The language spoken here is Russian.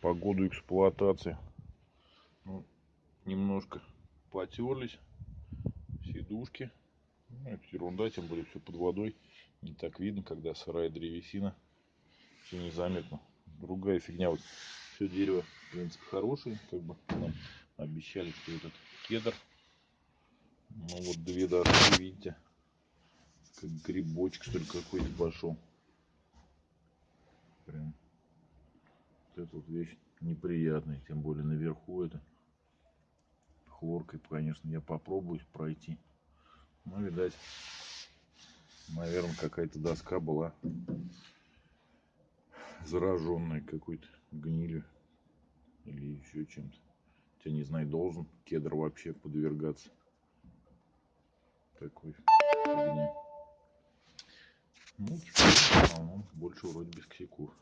по году эксплуатации. Ну, немножко потерлись. Сидушки. Ну, это ерунда, тем более все под водой. Не так видно, когда сырая древесина. Все незаметно. Другая фигня. Вот все дерево, в принципе, хорошее. Как бы нам обещали, что этот кедр. Ну вот две доски, видите. Как грибочек, что какой-то пошел. Вот эта вот вещь неприятная, тем более наверху это хлоркой, конечно, я попробую пройти. Ну, видать, наверное, какая-то доска была зараженная какой-то гнилью или еще чем-то. Я не знаю, должен кедр вообще подвергаться такой фигне. Ну, в больше вроде без косяков.